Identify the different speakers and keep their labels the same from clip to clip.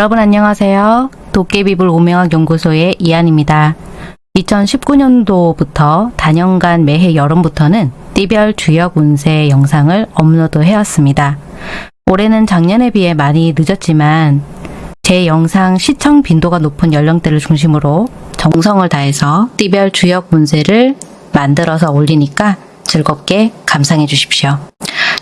Speaker 1: 여러분 안녕하세요. 도깨비불 오명학 연구소의 이한입니다. 2019년도부터 단연간 매해 여름부터는 띠별 주역 운세 영상을 업로드 해왔습니다. 올해는 작년에 비해 많이 늦었지만 제 영상 시청 빈도가 높은 연령대를 중심으로 정성을 다해서 띠별 주역 운세를 만들어서 올리니까 즐겁게 감상해 주십시오.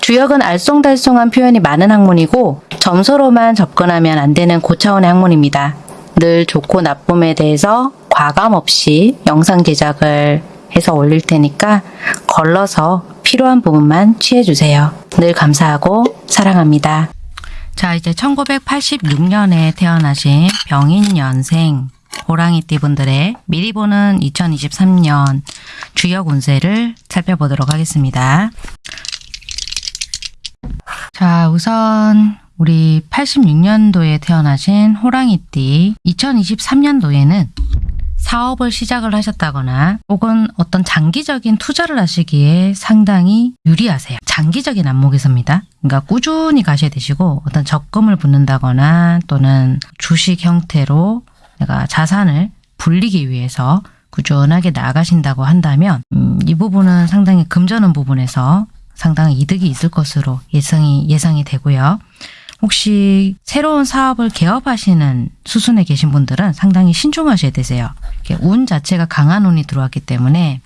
Speaker 1: 주역은 알쏭달쏭한 표현이 많은 학문이고 점수로만 접근하면 안 되는 고차원의 학문입니다. 늘 좋고 나쁨에 대해서 과감 없이 영상 제작을 해서 올릴 테니까 걸러서 필요한 부분만 취해주세요. 늘 감사하고 사랑합니다. 자, 이제 1986년에 태어나신 병인년생 호랑이띠 분들의 미리 보는 2023년 주역 운세를 살펴보도록 하겠습니다. 자, 우선 우리 86년도에 태어나신 호랑이띠 2023년도에는 사업을 시작을 하셨다거나 혹은 어떤 장기적인 투자를 하시기에 상당히 유리하세요. 장기적인 안목에서입니다. 그러니까 꾸준히 가셔야 되시고 어떤 적금을 붓는다거나 또는 주식 형태로 내가 자산을 불리기 위해서 꾸준하게 나가신다고 한다면 음, 이 부분은 상당히 금전운 부분에서 상당히 이득이 있을 것으로 예상이, 예상이 되고요. 혹시 새로운 사업을 개업하시는 수순에 계신 분들은 상당히 신중하셔야 되세요. 운 자체가 강한 운이 들어왔기 때문에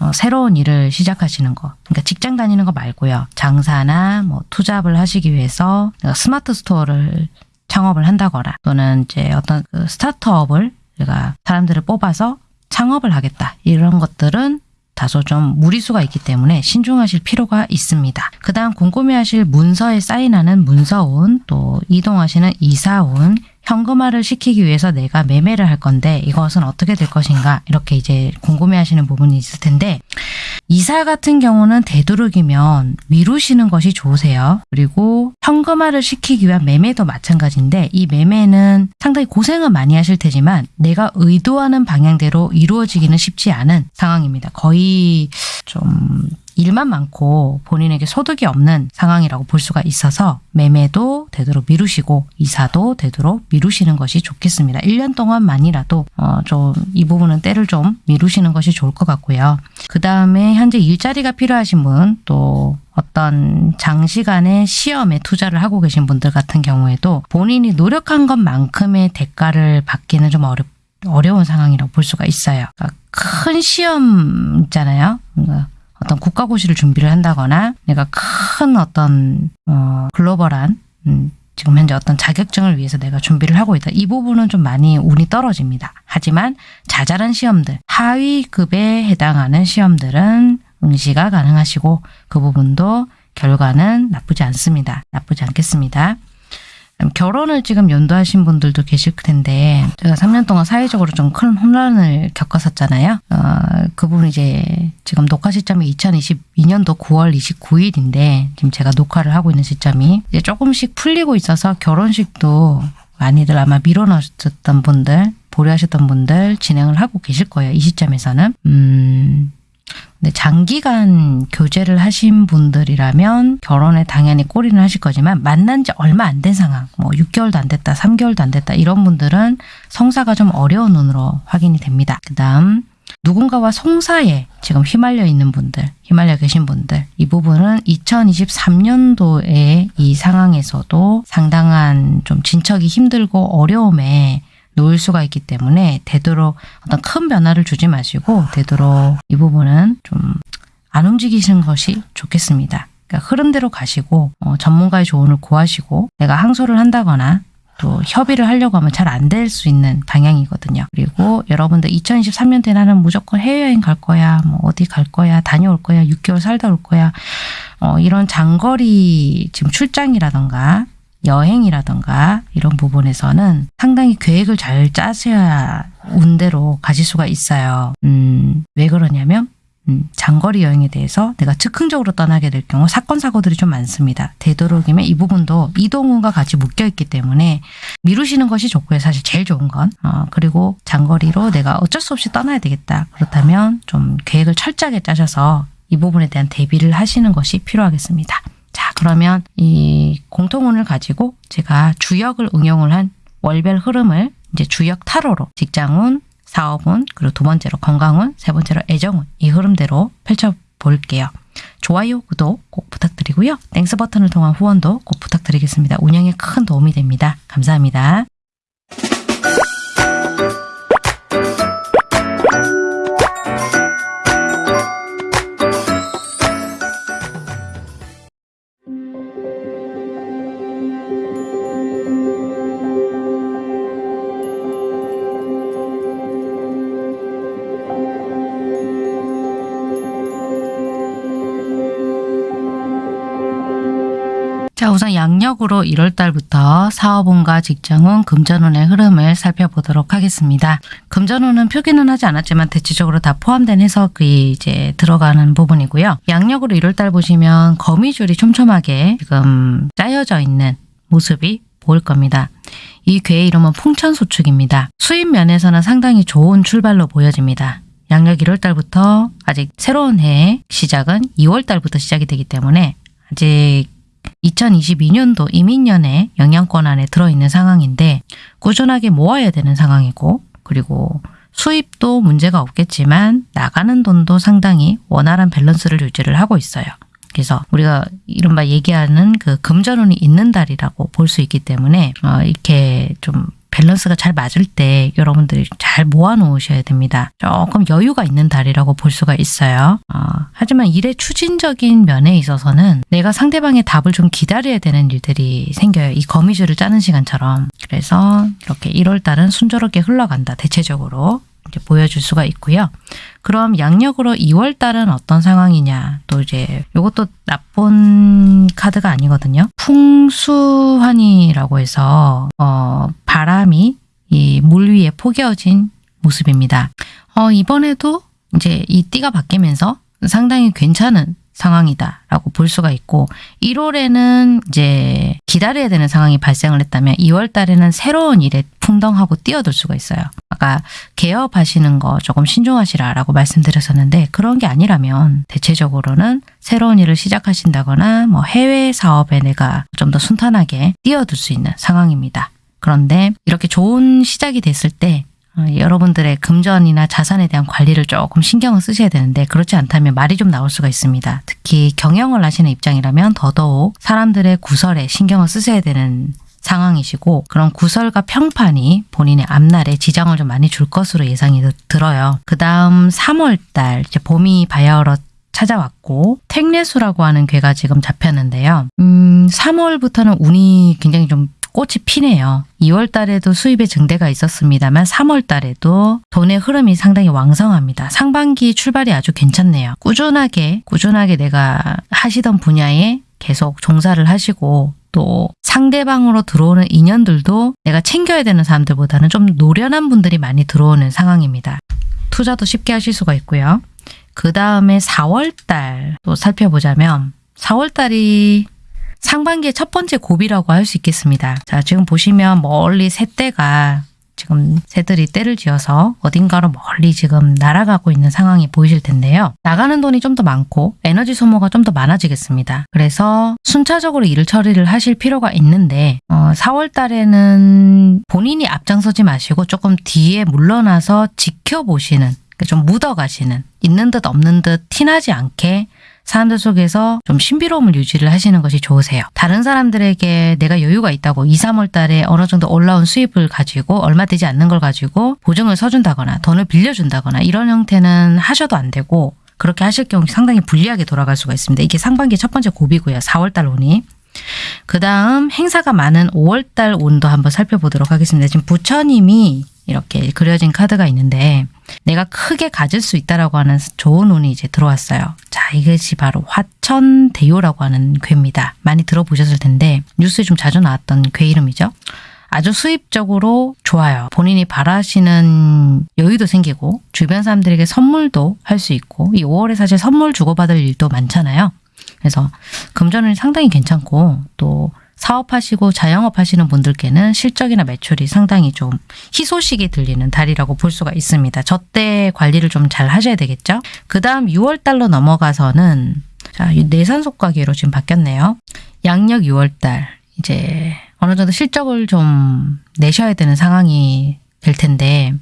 Speaker 1: 어, 새로운 일을 시작하시는 거, 그러니까 직장 다니는 거 말고요. 장사나 뭐 투잡을 하시기 위해서 스마트 스토어를 창업을 한다거나 또는 이제 어떤 그 스타트업을 내가 사람들을 뽑아서 창업을 하겠다 이런 것들은 다소 좀 무리수가 있기 때문에 신중하실 필요가 있습니다. 그 다음 궁금해하실 문서에 사인하는 문서운, 또 이동하시는 이사운, 현금화를 시키기 위해서 내가 매매를 할 건데 이것은 어떻게 될 것인가 이렇게 이제 궁금해하시는 부분이 있을 텐데 이사 같은 경우는 되도록이면 미루시는 것이 좋으세요. 그리고 현금화를 시키기 위한 매매도 마찬가지인데 이 매매는 상당히 고생은 많이 하실 테지만 내가 의도하는 방향대로 이루어지기는 쉽지 않은 상황입니다. 거의 좀 일만 많고 본인에게 소득이 없는 상황이라고 볼 수가 있어서 매매도 되도록 미루시고 이사도 되도록 미루시는 것이 좋겠습니다. 1년 동안만이라도 어 좀 이 부분은 때를 좀 미루시는 것이 좋을 것 같고요. 그 다음에 현재 일자리가 필요하신 분또 어떤 장시간의 시험에 투자를 하고 계신 분들 같은 경우에도 본인이 노력한 것만큼의 대가를 받기는 좀 어렵 어려운 상황이라고 볼 수가 있어요. 그러니까 큰 시험 있잖아요. 그러니까 어떤 국가고시를 준비를 한다거나 내가 큰 어떤 어, 글로벌한 음, 지금 현재 어떤 자격증을 위해서 내가 준비를 하고 있다. 이 부분은 좀 많이 운이 떨어집니다. 하지만 자잘한 시험들, 하위급에 해당하는 시험들은 응시가 가능하시고 그 부분도 결과는 나쁘지 않습니다. 나쁘지 않겠습니다. 결혼을 지금 연도하신 분들도 계실 텐데 제가 3년 동안 사회적으로 좀 큰 혼란을 겪었었잖아요. 어, 그 부분 이제 지금 녹화 시점이 2022년도 9월 29일인데 지금 제가 녹화를 하고 있는 시점이 이제 조금씩 풀리고 있어서 결혼식도 많이들 아마 미뤄놓으셨던 분들 보류하셨던 분들 진행을 하고 계실 거예요. 이 시점에서는. 음, 근데 장기간 교제를 하신 분들이라면 결혼에 당연히 꼬리는 하실 거지만 만난 지 얼마 안 된 상황, 뭐 6개월도 안 됐다, 3개월도 안 됐다 이런 분들은 성사가 좀 어려운 눈으로 확인이 됩니다. 그 다음 누군가와 송사에 지금 휘말려 있는 분들, 휘말려 계신 분들 이 부분은 2023년도에 이 상황에서도 상당한 좀 진척이 힘들고 어려움에 놓을 수가 있기 때문에 되도록 어떤 큰 변화를 주지 마시고 되도록 이 부분은 좀 안 움직이시는 것이 좋겠습니다. 그러니까 흐름대로 가시고 어, 전문가의 조언을 구하시고 내가 항소를 한다거나 또 협의를 하려고 하면 잘 안 될 수 있는 방향이거든요. 그리고 여러분들 2023년 때 나는 무조건 해외여행 갈 거야, 뭐 어디 갈 거야, 다녀올 거야, 6개월 살다 올 거야, 어, 이런 장거리 지금 출장이라던가 여행이라던가 이런 부분에서는 상당히 계획을 잘 짜셔야 운대로 가실 수가 있어요. 음, 왜 그러냐면 음, 장거리 여행에 대해서 내가 즉흥적으로 떠나게 될 경우 사건 사고들이 좀 많습니다. 되도록이면 이 부분도 이동운과 같이 묶여 있기 때문에 미루시는 것이 좋고요. 사실 제일 좋은 건 어, 그리고 장거리로 내가 어쩔 수 없이 떠나야 되겠다. 그렇다면 좀 계획을 철저하게 짜셔서 이 부분에 대한 대비를 하시는 것이 필요하겠습니다. 자 그러면 이 공통운을 가지고 제가 주역을 응용을 한 월별 흐름을 이제 주역 타로로 직장운, 사업운, 그리고 두 번째로 건강운, 세 번째로 애정운 이 흐름대로 펼쳐볼게요. 좋아요, 구독 꼭 부탁드리고요. thanks 버튼을 통한 후원도 꼭 부탁드리겠습니다. 운영에 큰 도움이 됩니다. 감사합니다. 자, 우선 양력으로 1월 달부터 사업운과 직장운, 금전운의 흐름을 살펴보도록 하겠습니다. 금전운은 표기는 하지 않았지만 대체적으로 다 포함된 해석이 이제 들어가는 부분이고요. 양력으로 1월 달 보시면 거미줄이 촘촘하게 지금 짜여져 있는 모습이 보일 겁니다. 이 괴의 이름은 풍천소축입니다. 수입 면에서는 상당히 좋은 출발로 보여집니다. 양력 1월달부터 아직 새로운 해의 시작은 2월달부터 시작이 되기 때문에 아직 2022년도 임인년의 영향권 안에 들어있는 상황인데 꾸준하게 모아야 되는 상황이고 그리고 수입도 문제가 없겠지만 나가는 돈도 상당히 원활한 밸런스를 유지를 하고 있어요. 그래서 우리가 이른바 얘기하는 그 금전운이 있는 달이라고 볼 수 있기 때문에 어, 이렇게 좀 밸런스가 잘 맞을 때 여러분들이 잘 모아 놓으셔야 됩니다. 조금 여유가 있는 달이라고 볼 수가 있어요. 어, 하지만 일의 추진적인 면에 있어서는 내가 상대방의 답을 좀 기다려야 되는 일들이 생겨요. 이 거미줄을 짜는 시간처럼. 그래서 이렇게 1월 달은 순조롭게 흘러간다. 대체적으로. 보여줄 수가 있고요. 그럼 양력으로 2월 달은 어떤 상황이냐? 또 이제 이것도 나쁜 카드가 아니거든요. 풍수환이라고 해서 어, 바람이 이 물 위에 포개어진 모습입니다. 어, 이번에도 이제 이 띠가 바뀌면서 상당히 괜찮은 상황이다라고 볼 수가 있고 1월에는 이제 기다려야 되는 상황이 발생을 했다면 2월 달에는 새로운 일에 풍덩하고 뛰어들 수가 있어요. 아까 개업하시는 거 조금 신중하시라라고 말씀드렸었는데 그런 게 아니라면 대체적으로는 새로운 일을 시작하신다거나 뭐 해외 사업에 내가 좀 더 순탄하게 뛰어들 수 있는 상황입니다. 그런데 이렇게 좋은 시작이 됐을 때 어, 여러분들의 금전이나 자산에 대한 관리를 조금 신경을 쓰셔야 되는데 그렇지 않다면 말이 좀 나올 수가 있습니다. 특히 경영을 하시는 입장이라면 더더욱 사람들의 구설에 신경을 쓰셔야 되는 상황이시고 그런 구설과 평판이 본인의 앞날에 지장을 좀 많이 줄 것으로 예상이 들어요. 그 다음 3월달 이제 봄이 바야흐로 찾아왔고 택례수라고 하는 괴가 지금 잡혔는데요. 음, 3월부터는 운이 굉장히 좀 꽃이 피네요. 2월 달에도 수입의 증대가 있었습니다만 3월 달에도 돈의 흐름이 상당히 왕성합니다. 상반기 출발이 아주 괜찮네요. 꾸준하게 꾸준하게 내가 하시던 분야에 계속 종사를 하시고 또 상대방으로 들어오는 인연들도 내가 챙겨야 되는 사람들보다는 좀 노련한 분들이 많이 들어오는 상황입니다. 투자도 쉽게 하실 수가 있고요. 그 다음에 4월달 또 살펴보자면 4월달이 상반기의 첫 번째 고비라고 할 수 있겠습니다. 자, 지금 보시면 멀리 새떼가 지금 새들이 때를 지어서 어딘가로 멀리 지금 날아가고 있는 상황이 보이실 텐데요. 나가는 돈이 좀 더 많고 에너지 소모가 좀 더 많아지겠습니다. 그래서 순차적으로 일을 처리를 하실 필요가 있는데 어, 4월 달에는 본인이 앞장서지 마시고 조금 뒤에 물러나서 지켜보시는 좀 묻어가시는 있는 듯 없는 듯 티나지 않게 사람들 속에서 좀 신비로움을 유지를 하시는 것이 좋으세요. 다른 사람들에게 내가 여유가 있다고 2, 3월 달에 어느 정도 올라온 수입을 가지고 얼마 되지 않는 걸 가지고 보증을 서준다거나 돈을 빌려준다거나 이런 형태는 하셔도 안 되고 그렇게 하실 경우 상당히 불리하게 돌아갈 수가 있습니다. 이게 상반기 첫 번째 고비고요. 4월 달 운이. 그 다음 행사가 많은 5월 달 운도 한번 살펴보도록 하겠습니다. 지금 부처님이 이렇게 그려진 카드가 있는데 내가 크게 가질 수 있다라고 하는 좋은 운이 이제 들어왔어요. 자, 이것이 바로 화천대요라고 하는 괴입니다. 많이 들어보셨을 텐데 뉴스에 좀 자주 나왔던 괴 이름이죠. 아주 수입적으로 좋아요. 본인이 바라시는 여유도 생기고 주변 사람들에게 선물도 할 수 있고 이 5월에 사실 선물 주고받을 일도 많잖아요. 그래서 금전운이 상당히 괜찮고 또 사업하시고 자영업 하시는 분들께는 실적이나 매출이 상당히 좀 희소식이 들리는 달이라고 볼 수가 있습니다. 저때 관리를 좀 잘 하셔야 되겠죠. 그 다음 6월 달로 넘어가서는 자 내산속과기로 지금 바뀌었네요. 양력 6월 달 이제 어느 정도 실적을 좀 내셔야 되는 상황이 될 텐데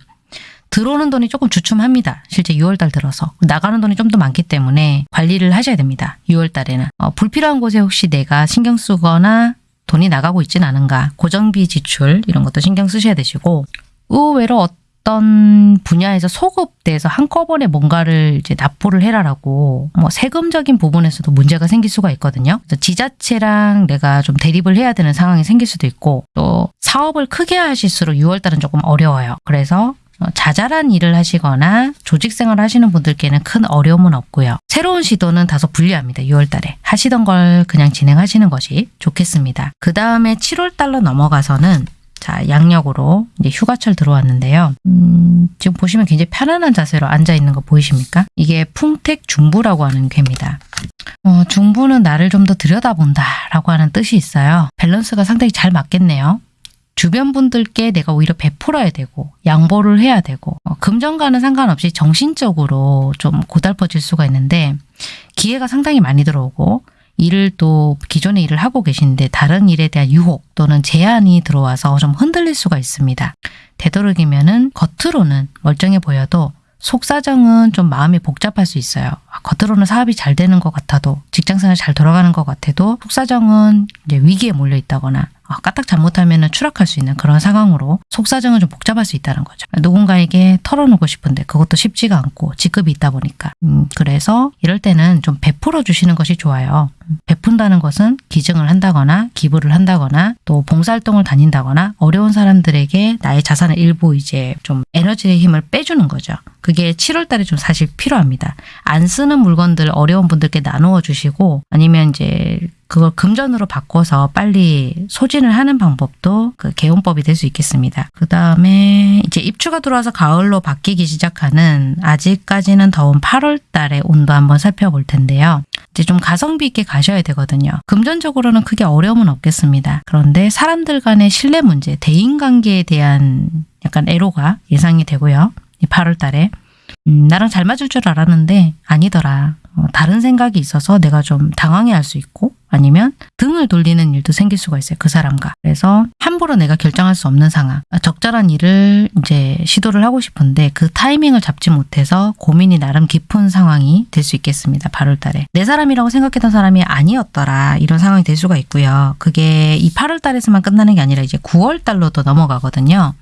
Speaker 1: 들어오는 돈이 조금 주춤합니다. 실제 6월달 들어서 나가는 돈이 좀 더 많기 때문에 관리를 하셔야 됩니다. 6월달에는 어, 불필요한 곳에 혹시 내가 신경 쓰거나 돈이 나가고 있지는 않은가 고정비 지출 이런 것도 신경 쓰셔야 되시고 의외로 어떤 분야에서 소급돼서 한꺼번에 뭔가를 이제 납부를 해라라고 뭐 세금적인 부분에서도 문제가 생길 수가 있거든요. 그래서 지자체랑 내가 좀 대립을 해야 되는 상황이 생길 수도 있고 또 사업을 크게 하실수록 6월달은 조금 어려워요. 그래서 어, 자잘한 일을 하시거나 조직 생활을 하시는 분들께는 큰 어려움은 없고요. 새로운 시도는 다소 불리합니다. 6월 달에. 하시던 걸 그냥 진행하시는 것이 좋겠습니다. 그 다음에 7월 달로 넘어가서는 자, 양력으로 이제 휴가철 들어왔는데요. 음, 지금 보시면 굉장히 편안한 자세로 앉아 있는 거 보이십니까? 이게 풍택 중부라고 하는 괴입니다. 어, 중부는 나를 좀 더 들여다본다 라고 하는 뜻이 있어요. 밸런스가 상당히 잘 맞겠네요. 주변 분들께 내가 오히려 베풀어야 되고 양보를 해야 되고 어, 금전과는 상관없이 정신적으로 좀 고달퍼질 수가 있는데 기회가 상당히 많이 들어오고 일을 또 기존의 일을 하고 계신데 다른 일에 대한 유혹 또는 제한이 들어와서 좀 흔들릴 수가 있습니다. 되도록이면 은 겉으로는 멀쩡해 보여도 속사정은 좀 마음이 복잡할 수 있어요. 아, 겉으로는 사업이 잘 되는 것 같아도 직장생활 잘 돌아가는 것 같아도 속사정은 이제 위기에 몰려 있다거나 아, 까딱 잘못하면 추락할 수 있는 그런 상황으로 속사정은 좀 복잡할 수 있다는 거죠. 누군가에게 털어놓고 싶은데 그것도 쉽지가 않고 직급이 있다 보니까 음, 그래서 이럴 때는 좀 베풀어 주시는 것이 좋아요. 베푼다는 것은 기증을 한다거나 기부를 한다거나 또 봉사활동을 다닌다거나 어려운 사람들에게 나의 자산의 일부 이제 좀 에너지의 힘을 빼주는 거죠. 그게 7월 달에 좀 사실 필요합니다. 안 쓰는 물건들 어려운 분들께 나누어 주시고 아니면 이제 그걸 금전으로 바꿔서 빨리 소진을 하는 방법도 그 개운법이 될 수 있겠습니다. 그 다음에 이제 입추가 들어와서 가을로 바뀌기 시작하는 아직까지는 더운 8월 달의 온도 한번 살펴볼 텐데요. 이제 좀 가성비 있게 가 셔야 되거든요. 금전적으로는 크게 어려움은 없겠습니다. 그런데 사람들 간의 신뢰 문제, 대인관계에 대한 약간 애로가 예상이 되고요. 이 8월 달에 음, 나랑 잘 맞을 줄 알았는데 아니더라. 어, 다른 생각이 있어서 내가 좀 당황해 할 수 있고 아니면 등을 돌리는 일도 생길 수가 있어요. 그 사람과. 그래서 함부로 내가 결정할 수 없는 상황. 적절한 일을 이제 시도를 하고 싶은데 그 타이밍을 잡지 못해서 고민이 나름 깊은 상황이 될 수 있겠습니다. 8월 달에. 내 사람이라고 생각했던 사람이 아니었더라. 이런 상황이 될 수가 있고요. 그게 이 8월 달에서만 끝나는 게 아니라 이제 9월 달로도 넘어가거든요.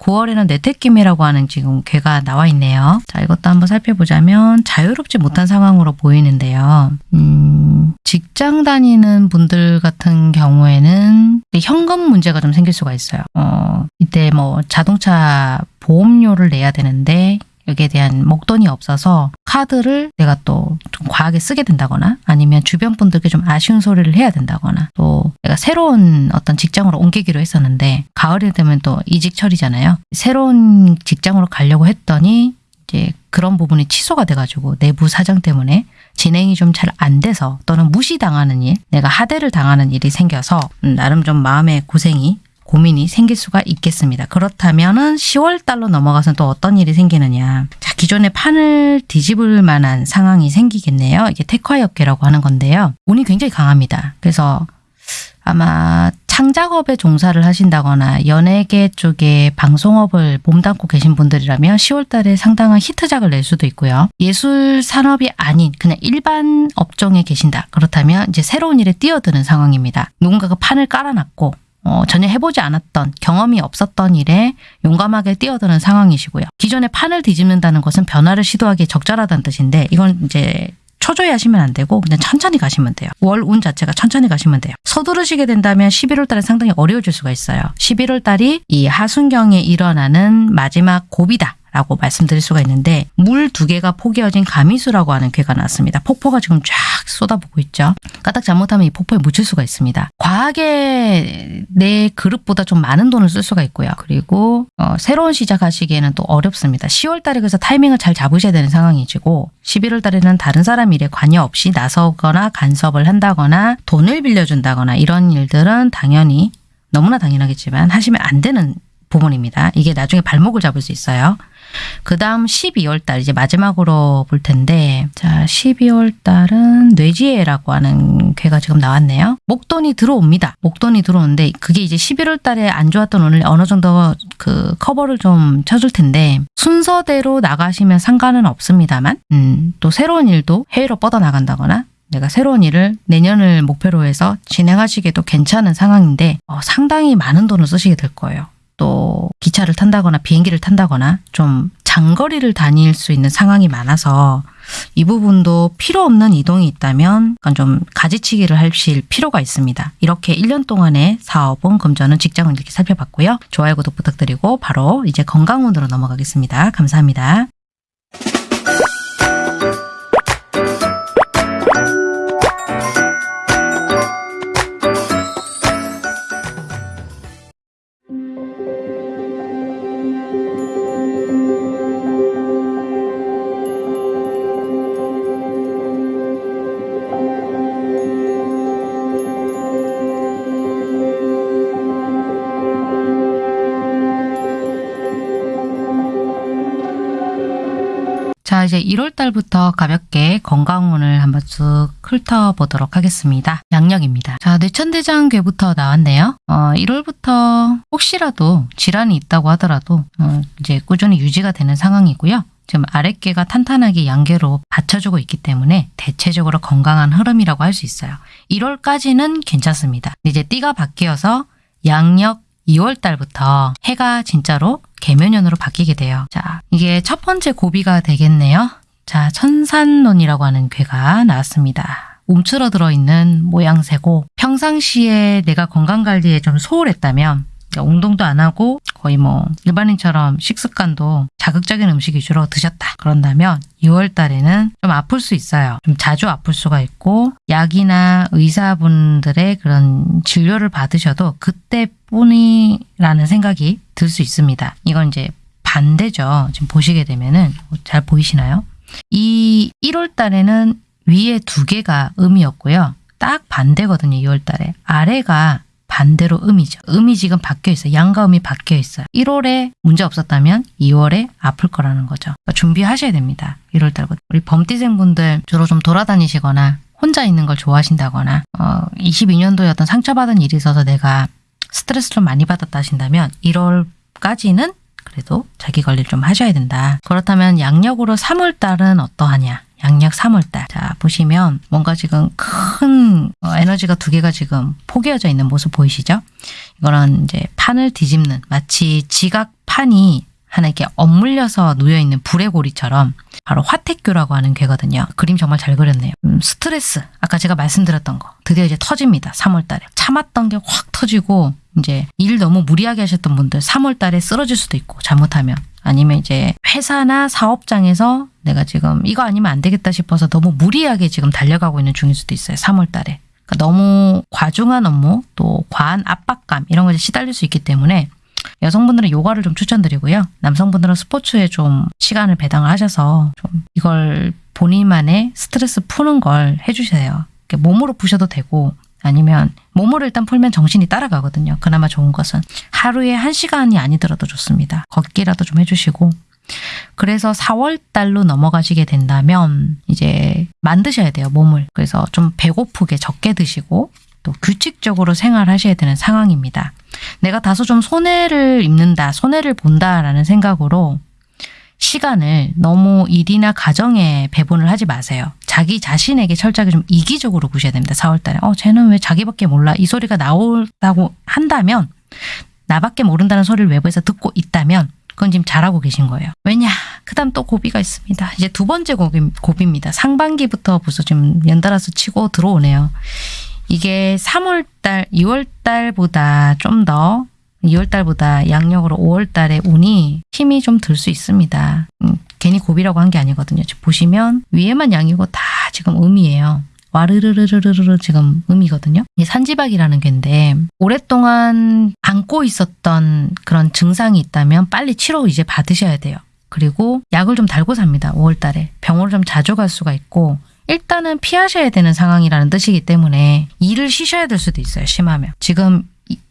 Speaker 1: 9월에는 내택김이라고 하는 지금 괴가 나와 있네요. 자, 이것도 한번 살펴보자면 자유롭지 못한 상황으로 보이는데요. 음, 직장 다니는 분들 같은 경우에는 현금 문제가 좀 생길 수가 있어요. 어, 이때 뭐 자동차 보험료를 내야 되는데 여기에 대한 목돈이 없어서 카드를 내가 또 좀 과하게 쓰게 된다거나 아니면 주변 분들께 좀 아쉬운 소리를 해야 된다거나 또 내가 새로운 어떤 직장으로 옮기기로 했었는데 가을이 되면 또 이직철이잖아요. 새로운 직장으로 가려고 했더니 이제 그런 부분이 취소가 돼가지고 내부 사정 때문에 진행이 좀 잘 안 돼서 또는 무시당하는 일, 내가 하대를 당하는 일이 생겨서 음, 나름 좀 마음의 고생이 고민이 생길 수가 있겠습니다. 그렇다면 은 10월 달로 넘어가서는 또 어떤 일이 생기느냐. 자, 기존의 판을 뒤집을 만한 상황이 생기겠네요. 이게 택화역계라고 하는 건데요. 운이 굉장히 강합니다. 그래서 아마 창작업에 종사를 하신다거나 연예계 쪽에 방송업을 몸담고 계신 분들이라면 10월 달에 상당한 히트작을 낼 수도 있고요. 예술 산업이 아닌 그냥 일반 업종에 계신다. 그렇다면 이제 새로운 일에 뛰어드는 상황입니다. 누군가가 판을 깔아놨고 어, 전혀 해보지 않았던 경험이 없었던 일에 용감하게 뛰어드는 상황이시고요. 기존에 판을 뒤집는다는 것은 변화를 시도하기에 적절하다는 뜻인데 이건 이제 초조해 하시면 안 되고 그냥 천천히 가시면 돼요. 월 운 자체가 천천히 가시면 돼요. 서두르시게 된다면 11월 달에 상당히 어려워질 수가 있어요. 11월 달이 이 하순경에 일어나는 마지막 고비다. 라고 말씀드릴 수가 있는데 물 두 개가 포개어진 가미수라고 하는 괴가 나왔습니다. 폭포가 지금 쫙 쏟아부고 있죠. 까딱 잘못하면 이 폭포에 묻힐 수가 있습니다. 과하게 내 그릇보다 좀 많은 돈을 쓸 수가 있고요. 그리고 어, 새로운 시작하시기에는 또 어렵습니다. 10월 달에 그래서 타이밍을 잘 잡으셔야 되는 상황이지고 11월 달에는 다른 사람 일에 관여 없이 나서거나 간섭을 한다거나 돈을 빌려준다거나 이런 일들은 당연히 너무나 당연하겠지만 하시면 안 되는 부분입니다. 이게 나중에 발목을 잡을 수 있어요. 그 다음 12월 달 이제 마지막으로 볼 텐데 자 12월 달은 뇌지혜라고 하는 괴가 지금 나왔네요. 목돈이 들어옵니다. 목돈이 들어오는데 그게 이제 11월 달에 안 좋았던 오늘 어느 정도 그 커버를 좀 쳐줄 텐데 순서대로 나가시면 상관은 없습니다만 음, 또 새로운 일도 해외로 뻗어나간다거나 내가 새로운 일을 내년을 목표로 해서 진행하시기에도 괜찮은 상황인데 어, 상당히 많은 돈을 쓰시게 될 거예요. 또 기차를 탄다거나 비행기를 탄다거나 좀 장거리를 다닐 수 있는 상황이 많아서 이 부분도 필요 없는 이동이 있다면 약간 좀 가지치기를 하실 필요가 있습니다. 이렇게 1년 동안의 사업은 금전은 직장은 이렇게 살펴봤고요. 좋아요 구독 부탁드리고 바로 이제 건강운으로 넘어가겠습니다. 감사합니다. 자, 이제 1월 달부터 가볍게 건강운을 한번 쭉 훑어보도록 하겠습니다. 양력입니다. 자, 뇌천대장괴부터 나왔네요. 어, 1월부터 혹시라도 질환이 있다고 하더라도 어, 이제 꾸준히 유지가 되는 상황이고요. 지금 아랫개가 탄탄하게 양계로 받쳐주고 있기 때문에 대체적으로 건강한 흐름이라고 할 수 있어요. 1월까지는 괜찮습니다. 이제 띠가 바뀌어서 양력 2월 달부터 해가 진짜로 개면연으로 바뀌게 돼요. 자, 이게 첫 번째 고비가 되겠네요. 자, 천산론이라고 하는 괴가 나왔습니다. 움츠러들어 있는 모양새고 평상시에 내가 건강관리에 좀 소홀했다면 운동도 안 하고 거의 뭐 일반인처럼 식습관도 자극적인 음식 위주로 드셨다. 그런다면 2월 달에는 좀 아플 수 있어요. 좀 자주 아플 수가 있고 약이나 의사분들의 그런 진료를 받으셔도 그때뿐이라는 생각이 들 수 있습니다. 이건 이제 반대죠. 지금 보시게 되면은 잘 보이시나요? 이 1월 달에는 위에 두 개가 음이었고요. 딱 반대거든요. 2월 달에. 아래가 반대로 음이죠. 음이 지금 바뀌어 있어요. 양과 음이 바뀌어 있어요. 1월에 문제 없었다면 2월에 아플 거라는 거죠. 그러니까 준비하셔야 됩니다. 1월 달부터. 우리 범띠생분들 주로 좀 돌아다니시거나 혼자 있는 걸 좋아하신다거나 어, 22년도에 어떤 상처받은 일이 있어서 내가 스트레스를 좀 많이 받았다 하신다면 1월까지는 그래도 자기 관리를 좀 하셔야 된다. 그렇다면 양력으로 3월 달은 어떠하냐? 양력 3월달. 자, 보시면 뭔가 지금 큰 어, 에너지가 두 개가 지금 포개어져 있는 모습 보이시죠? 이거는 이제 판을 뒤집는 마치 지각판이 하나 이렇게 엇물려서 놓여있는 불의 고리처럼 바로 화택교라고 하는 괴거든요. 그림 정말 잘 그렸네요. 음, 스트레스, 아까 제가 말씀드렸던 거 드디어 이제 터집니다. 3월달에. 참았던 게 확 터지고 이제 일 너무 무리하게 하셨던 분들 3월달에 쓰러질 수도 있고 잘못하면 아니면 이제 회사나 사업장에서 내가 지금 이거 아니면 안 되겠다 싶어서 너무 무리하게 지금 달려가고 있는 중일 수도 있어요. 3월 달에. 그러니까 너무 과중한 업무 또 과한 압박감 이런 것에 시달릴 수 있기 때문에 여성분들은 요가를 좀 추천드리고요. 남성분들은 스포츠에 좀 시간을 배당을 하셔서 좀 이걸 본인만의 스트레스 푸는 걸 해주세요. 몸으로 푸셔도 되고 아니면 몸으로 일단 풀면 정신이 따라가거든요. 그나마 좋은 것은 하루에 한 시간이 아니더라도 좋습니다. 걷기라도 좀 해주시고 그래서 4월 달로 넘어가시게 된다면 이제 만드셔야 돼요 몸을 그래서 좀 배고프게 적게 드시고 또 규칙적으로 생활하셔야 되는 상황입니다. 내가 다소 좀 손해를 입는다, 손해를 본다라는 생각으로 시간을 너무 일이나 가정에 배분을 하지 마세요. 자기 자신에게 철저하게 좀 이기적으로 보셔야 됩니다. 4월달에. 어, 쟤는 왜 자기밖에 몰라? 이 소리가 나온다고 한다면 나밖에 모른다는 소리를 외부에서 듣고 있다면 그건 지금 잘하고 계신 거예요. 왜냐? 그 다음 또 고비가 있습니다. 이제 두 번째 고비, 고비입니다. 상반기부터 벌써 지금 연달아서 치고 들어오네요. 이게 3월달, 2월달보다 좀 더 2월달보다 양력으로 5월달에 운이 힘이 좀 들 수 있습니다. 음, 괜히 고비라고 한 게 아니거든요. 지금 보시면 위에만 양이고 다 지금 음이에요. 와르르르르르르 지금 음이거든요. 이 산지박이라는 개인데 오랫동안 안고 있었던 그런 증상이 있다면 빨리 치료 이제 받으셔야 돼요. 그리고 약을 좀 달고 삽니다. 5월달에 병원을 좀 자주 갈 수가 있고 일단은 피하셔야 되는 상황이라는 뜻이기 때문에 일을 쉬셔야 될 수도 있어요. 심하면 지금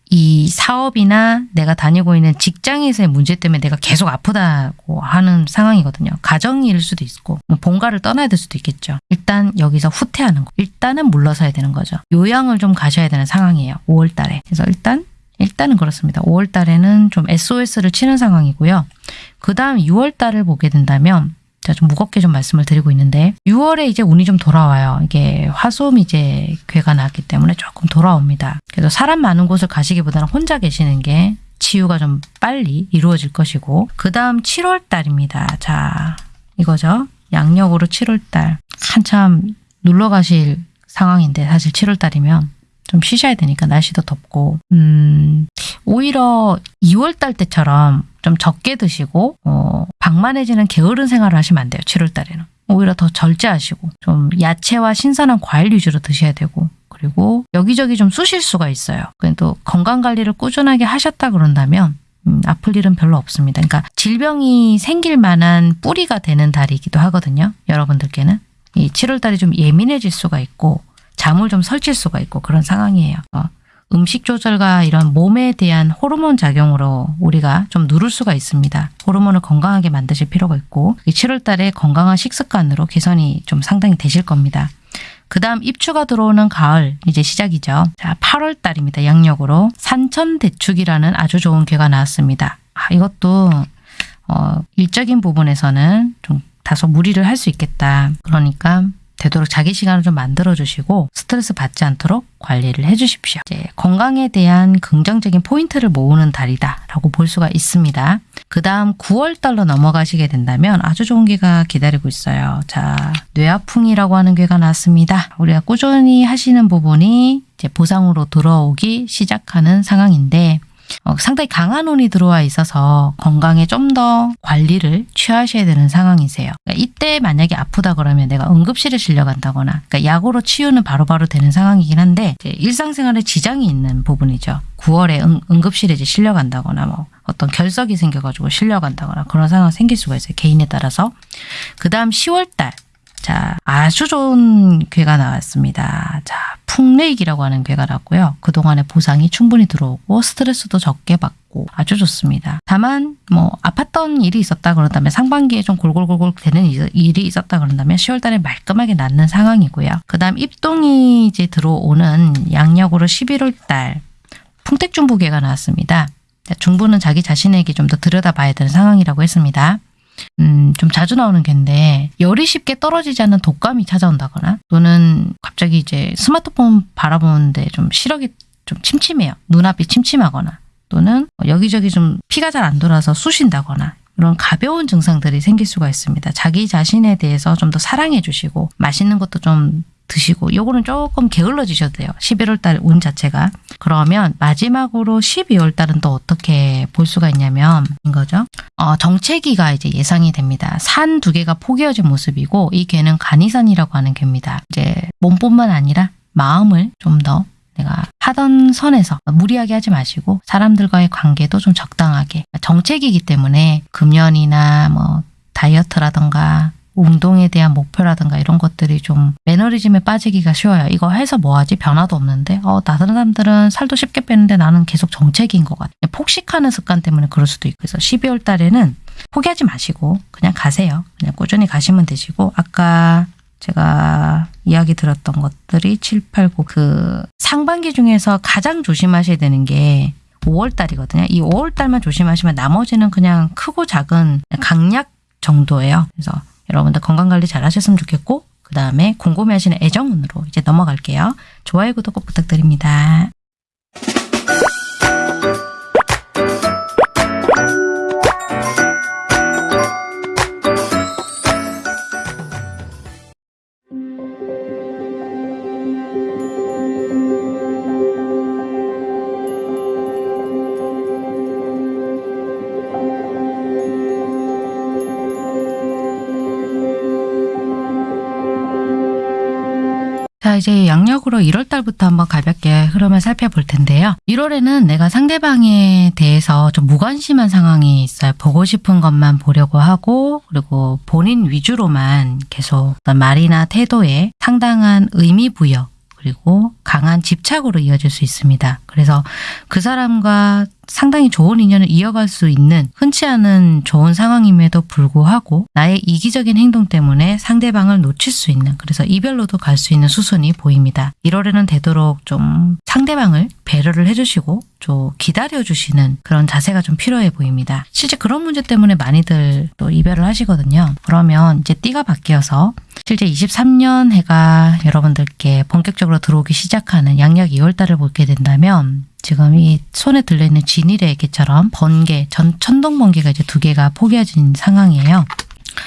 Speaker 1: 이 사업이나 내가 다니고 있는 직장에서의 문제 때문에 내가 계속 아프다고 하는 상황이거든요. 가정일 수도 있고 뭐 본가를 떠나야 될 수도 있겠죠. 일단 여기서 후퇴하는 거. 일단은 물러서야 되는 거죠. 요양을 좀 가셔야 되는 상황이에요. 5월 달에. 그래서 일단 일단은 그렇습니다. 5월 달에는 좀 SOS를 치는 상황이고요. 그 다음 6월 달을 보게 된다면 제가 좀 무겁게 좀 말씀을 드리고 있는데 6월에 이제 운이 좀 돌아와요. 이게 화수음 이제 괴가 나왔기 때문에 조금 돌아옵니다. 그래서 사람 많은 곳을 가시기보다는 혼자 계시는 게 치유가 좀 빨리 이루어질 것이고 그 다음 7월 달입니다. 자 이거죠. 양력으로 7월 달 한참 놀러 가실 상황인데 사실 7월 달이면 좀 쉬셔야 되니까 날씨도 덥고 음 오히려 2월 달 때처럼 좀 적게 드시고 어, 방만해지는 게으른 생활을 하시면 안 돼요. 7월 달에는. 오히려 더 절제하시고 좀 야채와 신선한 과일 위주로 드셔야 되고 그리고 여기저기 좀 쑤실 수가 있어요. 그래도 건강 관리를 꾸준하게 하셨다 그런다면 음, 아플 일은 별로 없습니다. 그러니까 질병이 생길 만한 뿌리가 되는 달이기도 하거든요. 여러분들께는 이 7월 달이 좀 예민해질 수가 있고 잠을 좀 설칠 수가 있고 그런 상황이에요. 어, 음식 조절과 이런 몸에 대한 호르몬 작용으로 우리가 좀 누를 수가 있습니다. 호르몬을 건강하게 만드실 필요가 있고 7월 달에 건강한 식습관으로 개선이 좀 상당히 되실 겁니다. 그 다음 입추가 들어오는 가을 이제 시작이죠. 자 8월 달입니다. 양력으로 산천대축이라는 아주 좋은 괴가 나왔습니다. 아, 이것도 어, 일적인 부분에서는 좀 다소 무리를 할 수 있겠다. 그러니까 되도록 자기 시간을 좀 만들어 주시고 스트레스 받지 않도록 관리를 해 주십시오. 이제 건강에 대한 긍정적인 포인트를 모으는 달이다라고 볼 수가 있습니다. 그 다음 9월 달로 넘어가시게 된다면 아주 좋은 괴가 기다리고 있어요. 자, 뇌아풍이라고 하는 괴가 나왔습니다. 우리가 꾸준히 하시는 부분이 이제 보상으로 들어오기 시작하는 상황인데 어, 상당히 강한 운이 들어와 있어서 건강에 좀 더 관리를 취하셔야 되는 상황이세요. 그러니까 이때 만약에 아프다 그러면 내가 응급실에 실려간다거나 그러니까 약으로 치유는 바로바로 되는 상황이긴 한데 일상생활에 지장이 있는 부분이죠. 9월에 응, 응급실에 이제 실려간다거나 뭐 어떤 결석이 생겨가지고 실려간다거나 그런 상황 생길 수가 있어요. 개인에 따라서. 그 다음 10월달 자, 아주 좋은 괴가 나왔습니다. 자, 풍레익이라고 하는 괴가 나왔고요. 그동안의 보상이 충분히 들어오고 스트레스도 적게 받고 아주 좋습니다. 다만 뭐 아팠던 일이 있었다 그런다면 상반기에 좀 골골골골 되는 일이 있었다 그런다면 10월 달에 말끔하게 낫는 상황이고요. 그 다음 입동이 이제 들어오는 양력으로 11월 달 풍택중부괴가 나왔습니다. 중부는 자기 자신에게 좀 더 들여다봐야 되는 상황이라고 했습니다. 음, 좀 자주 나오는 개인데 열이 쉽게 떨어지지 않는 독감이 찾아온다거나 또는 갑자기 이제 스마트폰 바라보는데 좀 시력이 좀 침침해요. 눈앞이 침침하거나 또는 여기저기 좀 피가 잘 안 돌아서 쑤신다거나 이런 가벼운 증상들이 생길 수가 있습니다. 자기 자신에 대해서 좀 더 사랑해 주시고 맛있는 것도 좀 드시고 요거는 조금 게을러 지셔도 돼요. 11월 달 운 자체가. 그러면 마지막으로 12월 달은 또 어떻게 볼 수가 있냐면 이거죠. 어, 정체기가 이제 예상이 됩니다. 산 두 개가 포개어진 모습이고 이 개는 간이산이라고 하는 개입니다. 이제 몸뿐만 아니라 마음을 좀더 내가 하던 선에서 무리하게 하지 마시고 사람들과의 관계도 좀 적당하게 정책이기 때문에 금연이나 뭐 다이어트라던가 운동에 대한 목표라든가 이런 것들이 좀 매너리즘에 빠지기가 쉬워요. 이거 해서 뭐하지? 변화도 없는데 어, 다른 사람들은 살도 쉽게 빼는데 나는 계속 정체기인 것 같아. 폭식하는 습관 때문에 그럴 수도 있고 그래서 12월 달에는 포기하지 마시고 그냥 가세요. 그냥 꾸준히 가시면 되시고 아까 제가 이야기 들었던 것들이 7, 8, 9 그 상반기 중에서 가장 조심하셔야 되는 게 5월 달이거든요. 이 5월 달만 조심하시면 나머지는 그냥 크고 작은 강약 정도예요. 그래서 여러분들 건강관리 잘 하셨으면 좋겠고 그 다음에 궁금해하시는 애정운으로 이제 넘어갈게요. 좋아요, 구독 꼭 부탁드립니다. 이제 양력으로 1월 달부터 한번 가볍게 흐름을 살펴볼 텐데요. 1월에는 내가 상대방에 대해서 좀 무관심한 상황이 있어요. 보고 싶은 것만 보려고 하고 그리고 본인 위주로만 계속 말이나 태도에 상당한 의미 부여 그리고 강한 집착으로 이어질 수 있습니다. 그래서 그 사람과 상당히 좋은 인연을 이어갈 수 있는 흔치 않은 좋은 상황임에도 불구하고 나의 이기적인 행동 때문에 상대방을 놓칠 수 있는 그래서 이별로도 갈 수 있는 수순이 보입니다. 1월에는 되도록 좀 상대방을 배려를 해주시고 좀 기다려주시는 그런 자세가 좀 필요해 보입니다. 실제 그런 문제 때문에 많이들 또 이별을 하시거든요. 그러면 이제 띠가 바뀌어서 실제 23년 해가 여러분들께 본격적으로 들어오기 시작하는 양력 2월달을 보게 된다면 지금 이 손에 들려있는 진일의 개처럼 번개, 전, 천둥번개가 이제 두 개가 포개어진 상황이에요.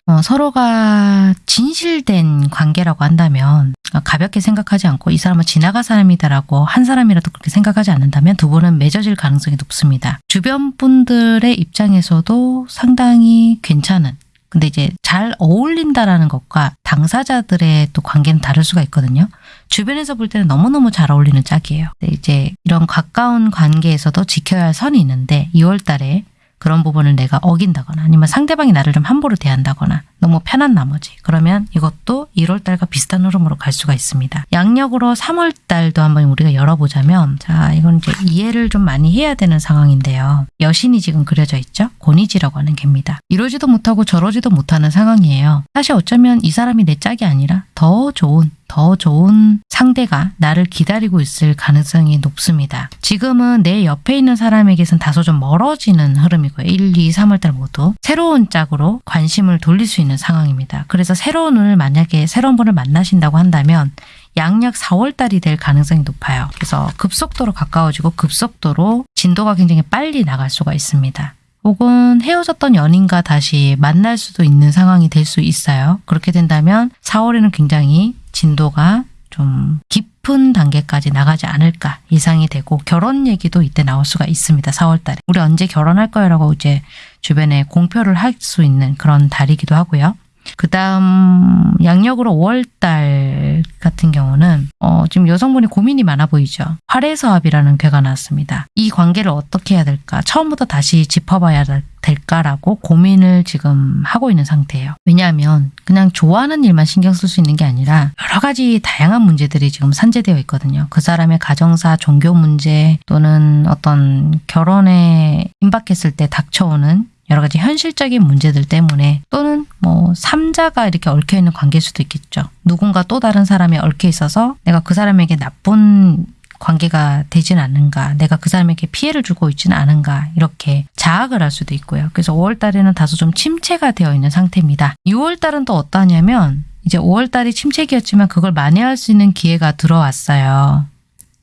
Speaker 1: 어, 서로가 진실된 관계라고 한다면 어, 가볍게 생각하지 않고 이 사람은 지나갈 사람이다라고 한 사람이라도 그렇게 생각하지 않는다면 두 분은 맺어질 가능성이 높습니다. 주변 분들의 입장에서도 상당히 괜찮은 근데 이제 잘 어울린다라는 것과 당사자들의 또 관계는 다를 수가 있거든요. 주변에서 볼 때는 너무너무 잘 어울리는 짝이에요. 이제 이런 가까운 관계에서도 지켜야 할 선이 있는데 2월 달에 그런 부분을 내가 어긴다거나 아니면 상대방이 나를 좀 함부로 대한다거나 너무 편한 나머지 그러면 이것도 1월 달과 비슷한 흐름으로 갈 수가 있습니다. 양력으로 3월 달도 한번 우리가 열어보자면 자 이건 이제 이해를 좀 많이 해야 되는 상황인데요. 여신이 지금 그려져 있죠. 고니지라고 하는 개입니다. 이러지도 못하고 저러지도 못하는 상황이에요. 사실 어쩌면 이 사람이 내 짝이 아니라 더 좋은 더 좋은 상대가 나를 기다리고 있을 가능성이 높습니다. 지금은 내 옆에 있는 사람에게선 다소 좀 멀어지는 흐름이고요. 1, 2, 3월달 모두 새로운 짝으로 관심을 돌릴 수 있는 상황입니다. 그래서 새로운 을 만약에 새로운 분을 만나신다고 한다면 양력 4월달이 될 가능성이 높아요. 그래서 급속도로 가까워지고 급속도로 진도가 굉장히 빨리 나갈 수가 있습니다. 혹은 헤어졌던 연인과 다시 만날 수도 있는 상황이 될 수 있어요. 그렇게 된다면 4월에는 굉장히 진도가 좀 깊은 단계까지 나가지 않을까 예상이 되고 결혼 얘기도 이때 나올 수가 있습니다. 4월 달에. 우리 언제 결혼할 거야라고 이제 주변에 공표를 할 수 있는 그런 달이기도 하고요. 그 다음 양력으로 5월달 같은 경우는 어, 지금 여성분이 고민이 많아 보이죠. 활해서합이라는 괴가 나왔습니다. 이 관계를 어떻게 해야 될까? 처음부터 다시 짚어봐야 될까라고 고민을 지금 하고 있는 상태예요. 왜냐하면 그냥 좋아하는 일만 신경 쓸 수 있는 게 아니라 여러 가지 다양한 문제들이 지금 산재되어 있거든요. 그 사람의 가정사, 종교 문제 또는 어떤 결혼에 임박했을 때 닥쳐오는 여러 가지 현실적인 문제들 때문에 또는 뭐 삼자가 이렇게 얽혀 있는 관계일 수도 있겠죠. 누군가 또 다른 사람이 얽혀 있어서 내가 그 사람에게 나쁜 관계가 되진 않는가 내가 그 사람에게 피해를 주고 있지는 않은가 이렇게 자학을 할 수도 있고요. 그래서 5월 달에는 다소 좀 침체가 되어 있는 상태입니다. 6월 달은 또 어떠냐면 이제 5월 달이 침체기였지만 그걸 만회할 수 있는 기회가 들어왔어요.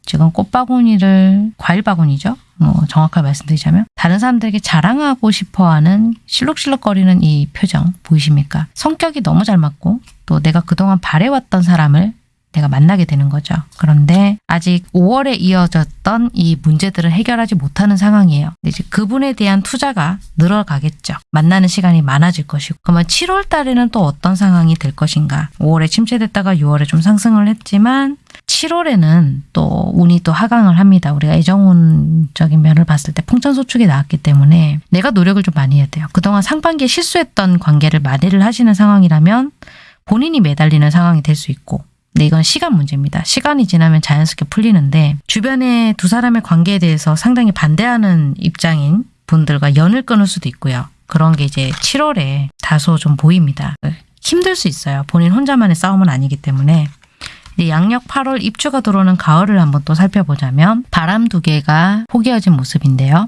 Speaker 1: 지금 꽃바구니를 과일 바구니죠. 뭐 정확하게 말씀드리자면 다른 사람들에게 자랑하고 싶어하는 실룩실룩거리는 이 표정 보이십니까? 성격이 너무 잘 맞고 또 내가 그동안 바래왔던 사람을 내가 만나게 되는 거죠. 그런데 아직 5월에 이어졌던 이 문제들을 해결하지 못하는 상황이에요. 이제 그분에 대한 투자가 늘어가겠죠. 만나는 시간이 많아질 것이고 그러면 7월 달에는 또 어떤 상황이 될 것인가 5월에 침체됐다가 6월에 좀 상승을 했지만 7월에는 또 운이 또 하강을 합니다. 우리가 애정운적인 면을 봤을 때 풍천소축이 나왔기 때문에 내가 노력을 좀 많이 해야 돼요. 그동안 상반기에 실수했던 관계를 만회를 하시는 상황이라면 본인이 매달리는 상황이 될 수 있고 근데 이건 시간 문제입니다. 시간이 지나면 자연스럽게 풀리는데 주변에 두 사람의 관계에 대해서 상당히 반대하는 입장인 분들과 연을 끊을 수도 있고요. 그런 게 이제 7월에 다소 좀 보입니다. 힘들 수 있어요. 본인 혼자만의 싸움은 아니기 때문에 양력 8월 입주가 들어오는 가을을 한번 또 살펴보자면 바람 두 개가 포개어진 모습인데요.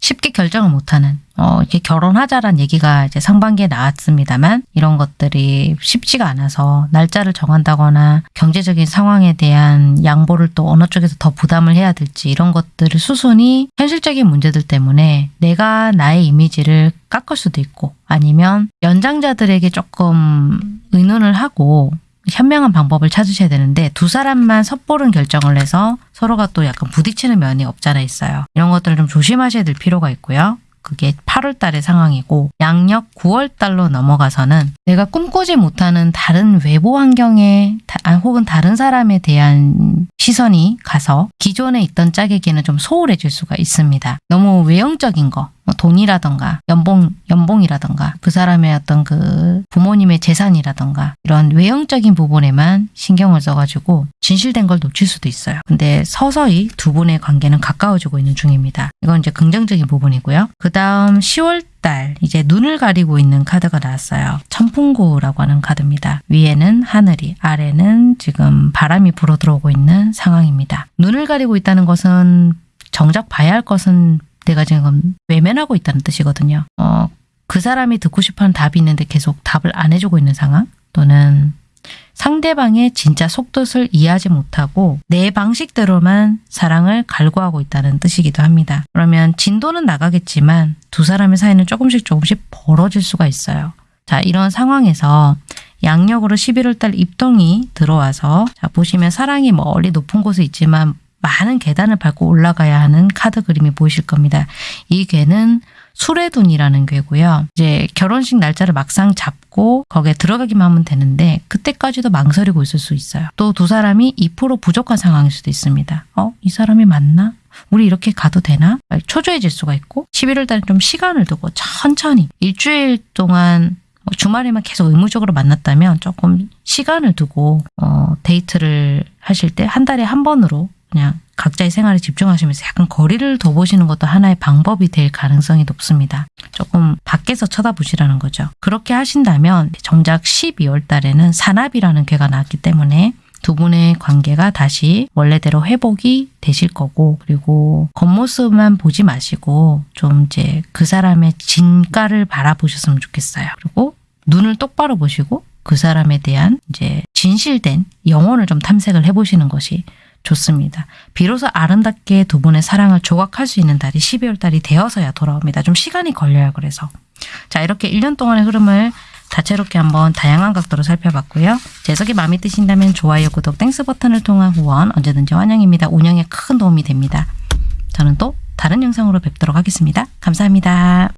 Speaker 1: 쉽게 결정을 못하는 어, 이렇게 결혼하자란 얘기가 이제 상반기에 나왔습니다만 이런 것들이 쉽지가 않아서 날짜를 정한다거나 경제적인 상황에 대한 양보를 또 어느 쪽에서 더 부담을 해야 될지 이런 것들을 수순이 현실적인 문제들 때문에 내가 나의 이미지를 깎을 수도 있고 아니면 연장자들에게 조금 의논을 하고 현명한 방법을 찾으셔야 되는데 두 사람만 섣보른 결정을 해서 서로가 또 약간 부딪히는 면이 없잖아 있어요. 이런 것들을 좀 조심하셔야 될 필요가 있고요. 그게 8월 달의 상황이고 양력 9월 달로 넘어가서는 내가 꿈꾸지 못하는 다른 외부 환경에 아, 혹은 다른 사람에 대한 시선이 가서 기존에 있던 짝에게는 좀 소홀해질 수가 있습니다. 너무 외형적인 거, 뭐 돈이라던가 연봉, 연봉 연봉이라던가 그 사람의 어떤 그 부모님의 재산이라던가 이런 외형적인 부분에만 신경을 써가지고 진실된 걸 놓칠 수도 있어요. 근데 서서히 두 분의 관계는 가까워지고 있는 중입니다. 이건 이제 긍정적인 부분이고요. 그 다음 10월 달 이제 눈을 가리고 있는 카드가 나왔어요. 천풍구라고 하는 카드입니다. 위에는 하늘이, 아래는 지금 바람이 불어 들어오고 있는 상황입니다. 눈을 가리고 있다는 것은 정작 봐야 할 것은 내가 지금 외면하고 있다는 뜻이거든요. 어, 그 사람이 듣고 싶어하는 답이 있는데 계속 답을 안 해주고 있는 상황 또는 상대방의 진짜 속뜻을 이해하지 못하고 내 방식대로만 사랑을 갈구하고 있다는 뜻이기도 합니다. 그러면 진도는 나가겠지만 두 사람의 사이는 조금씩 조금씩 벌어질 수가 있어요. 자, 이런 상황에서 양력으로 11월 달 입동이 들어와서 자, 보시면 사랑이 멀리 높은 곳에 있지만 많은 계단을 밟고 올라가야 하는 카드 그림이 보이실 겁니다. 이 괴는 수레둔이라는 괴고요. 이제 결혼식 날짜를 막상 잡고 거기에 들어가기만 하면 되는데 그때까지도 망설이고 있을 수 있어요. 또 두 사람이 2% 부족한 상황일 수도 있습니다. 어? 이 사람이 맞나? 우리 이렇게 가도 되나? 초조해질 수가 있고 11월 달에 좀 시간을 두고 천천히 일주일 동안 뭐 주말에만 계속 의무적으로 만났다면 조금 시간을 두고 어, 데이트를 하실 때 한 달에 한 번으로 그냥 각자의 생활에 집중하시면서 약간 거리를 둬보시는 것도 하나의 방법이 될 가능성이 높습니다. 조금 밖에서 쳐다보시라는 거죠. 그렇게 하신다면 정작 12월 달에는 산압이라는 괴가 나왔기 때문에 두 분의 관계가 다시 원래대로 회복이 되실 거고 그리고 겉모습만 보지 마시고 좀 이제 그 사람의 진가를 바라보셨으면 좋겠어요. 그리고 눈을 똑바로 보시고 그 사람에 대한 이제 진실된 영혼을 좀 탐색을 해보시는 것이 좋습니다. 비로소 아름답게 두 분의 사랑을 조각할 수 있는 달이 12월 달이 되어서야 돌아옵니다. 좀 시간이 걸려요. 그래서 자 이렇게 1년 동안의 흐름을 다채롭게 한번 다양한 각도로 살펴봤고요. 해석이 마음에 드신다면 좋아요, 구독, thanks 버튼을 통한 후원 언제든지 환영입니다. 운영에 큰 도움이 됩니다. 저는 또 다른 영상으로 뵙도록 하겠습니다. 감사합니다.